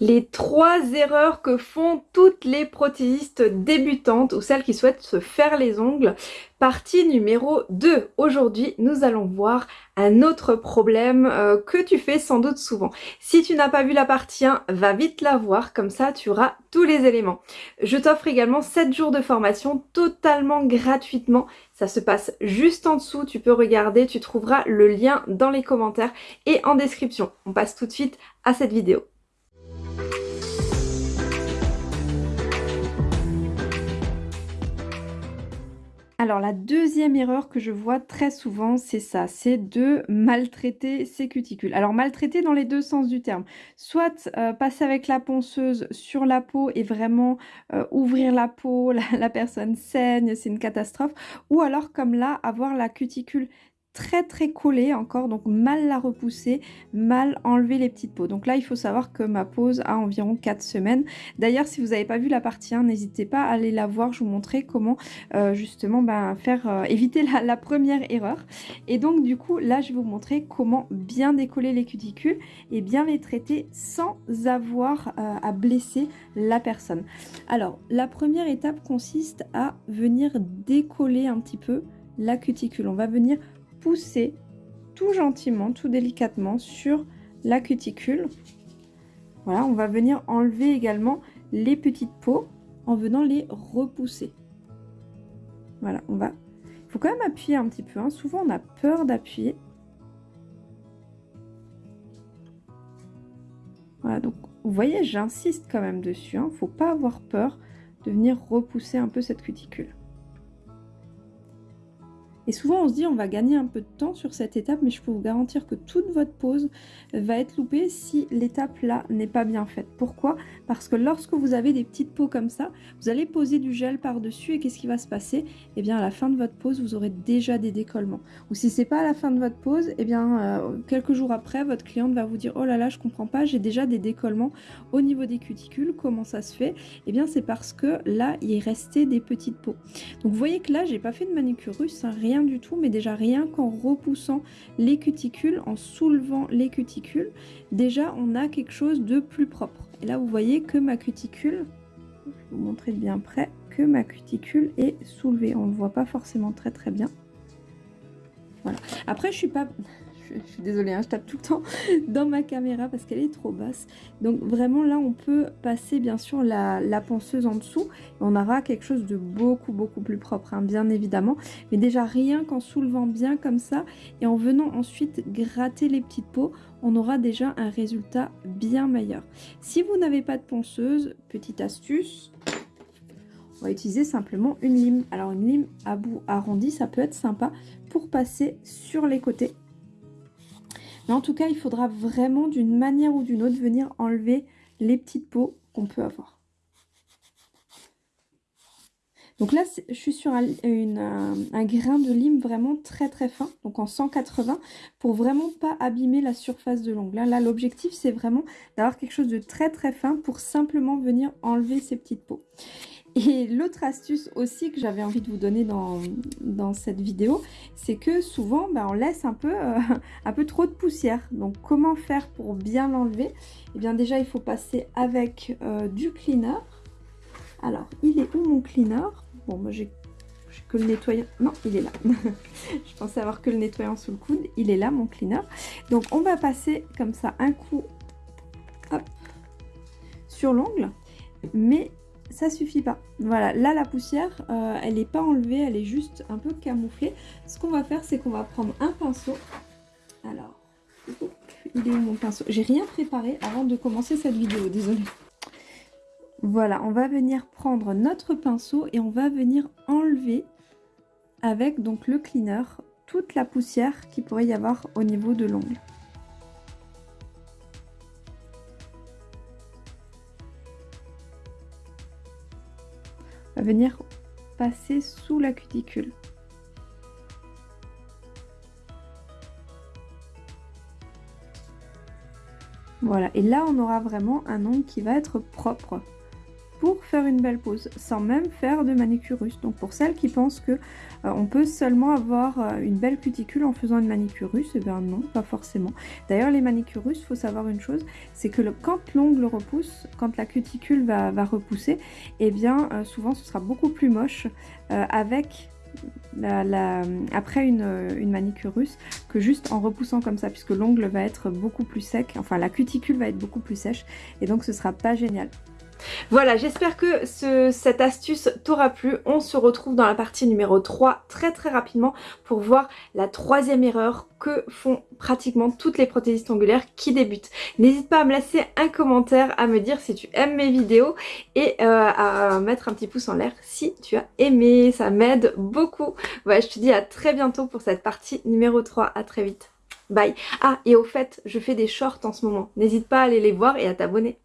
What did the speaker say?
Les trois erreurs que font toutes les prothésistes débutantes ou celles qui souhaitent se faire les ongles. Partie numéro 2. Aujourd'hui, nous allons voir un autre problème euh, que tu fais sans doute souvent. Si tu n'as pas vu la partie 1, va vite la voir, comme ça tu auras tous les éléments. Je t'offre également 7 jours de formation totalement gratuitement. Ça se passe juste en dessous, tu peux regarder, tu trouveras le lien dans les commentaires et en description. On passe tout de suite à cette vidéo. Alors la deuxième erreur que je vois très souvent, c'est ça, c'est de maltraiter ses cuticules. Alors maltraiter dans les deux sens du terme. Soit euh, passer avec la ponceuse sur la peau et vraiment euh, ouvrir la peau, la, la personne saigne, c'est une catastrophe. Ou alors comme là, avoir la cuticule très très collée encore, donc mal la repousser, mal enlever les petites peaux. Donc là, il faut savoir que ma pause a environ 4 semaines. D'ailleurs, si vous n'avez pas vu la partie 1, n'hésitez pas à aller la voir, je vous montrer comment euh, justement ben, faire euh, éviter la, première erreur. Et donc du coup, là, je vais vous montrer comment bien décoller les cuticules et bien les traiter sans avoir euh, à blesser la personne. Alors, la première étape consiste à venir décoller un petit peu la cuticule. On va venir pousser tout gentiment, tout délicatement sur la cuticule. Voilà, on va venir enlever également les petites peaux en venant les repousser. Voilà, on va... Il faut quand même appuyer un petit peu. Hein. Souvent, on a peur d'appuyer. Voilà, donc vous voyez, j'insiste quand même dessus. Il hein. ne faut pas avoir peur de venir repousser un peu cette cuticule. Et souvent on se dit on va gagner un peu de temps sur cette étape, mais je peux vous garantir que toute votre pause va être loupée si l'étape là n'est pas bien faite. Pourquoi? Parce que lorsque vous avez des petites peaux comme ça, vous allez poser du gel par-dessus et qu'est-ce qui va se passer? Eh bien à la fin de votre pause, vous aurez déjà des décollements. Ou si c'est pas à la fin de votre pause, eh bien euh, quelques jours après, votre cliente va vous dire oh là là, je comprends pas, j'ai déjà des décollements au niveau des cuticules, comment ça se fait? Eh bien c'est parce que là, il est resté des petites peaux. Donc vous voyez que là, j'ai pas fait de manucure russe, hein, rien du tout, mais déjà rien qu'en repoussant les cuticules, en soulevant les cuticules, déjà on a quelque chose de plus propre. Et là vous voyez que ma cuticule, je vais vous montrer de bien près, que ma cuticule est soulevée. On ne voit pas forcément très très bien. Voilà. Après je suis pas je, suis désolée, hein, je tape tout le temps dans ma caméra parce qu'elle est trop basse. Donc vraiment là, on peut passer bien sûr la, la ponceuse en dessous. on aura quelque chose de beaucoup, beaucoup plus propre, hein, bien évidemment. Mais déjà, rien qu'en soulevant bien comme ça et en venant ensuite gratter les petites peaux, on aura déjà un résultat bien meilleur. Si vous n'avez pas de ponceuse, petite astuce, on va utiliser simplement une lime. Alors une lime à bout arrondi, ça peut être sympa pour passer sur les côtés en tout cas, il faudra vraiment d'une manière ou d'une autre venir enlever les petites peaux qu'on peut avoir. Donc là, je suis sur un, grain de lime vraiment très très fin, donc en 180, pour vraiment pas abîmer la surface de l'ongle. Là, l'objectif, c'est vraiment d'avoir quelque chose de très très fin pour simplement venir enlever ces petites peaux. Et l'autre astuce aussi que j'avais envie de vous donner dans, cette vidéo, c'est que souvent ben, on laisse un peu, euh, un peu trop de poussière. Donc comment faire pour bien l'enlever? Eh bien déjà il faut passer avec euh, du cleaner. Alors il est où mon cleaner? Bon moi j'ai que le nettoyant. Non, il est là. je pensais avoir que le nettoyant sous le coude. Il est là, mon cleaner. Donc, on va passer comme ça un coup sur l'ongle. Mais ça suffit pas. Voilà, là la poussière, euh, elle n'est pas enlevée, elle est juste un peu camouflée. Ce qu'on va faire, c'est qu'on va prendre un pinceau. Alors, il est où mon pinceau? J'ai rien préparé avant de commencer cette vidéo, désolée. Voilà, on va venir prendre notre pinceau et on va venir enlever avec donc le cleaner toute la poussière qui pourrait y avoir au niveau de l'ongle. Venir passer sous la cuticule. Voilà, et là on aura vraiment un ongle qui va être propre. Faire une belle pose, sans même faire de manicure russe. Donc pour celles qui pensent que euh, on peut seulement avoir euh, une belle cuticule en faisant une manicure russe, eh bien non, pas forcément. D'ailleurs les il faut savoir une chose, c'est que quand l'ongle repousse, quand la cuticule va, repousser, eh bien souvent ce sera beaucoup plus moche avec après une, une, manicure russe que juste en repoussant comme ça puisque l'ongle va être beaucoup plus sec, enfin la cuticule va être beaucoup plus sèche et donc ce sera pas génial. Voilà, j'espère que cette astuce t'aura plu. On se retrouve dans la partie numéro 3 très très rapidement pour voir la troisième erreur que font pratiquement toutes les prothésistes ongulaires qui débutent. N'hésite pas à me laisser un commentaire, à me dire si tu aimes mes vidéos et euh, à mettre un petit pouce en l'air si tu as aimé. Ça m'aide beaucoup. Voilà, je te dis à très bientôt pour cette partie numéro 3. À très vite. Bye. Ah, et au fait, je fais des shorts en ce moment. N'hésite pas à aller les voir et à t'abonner.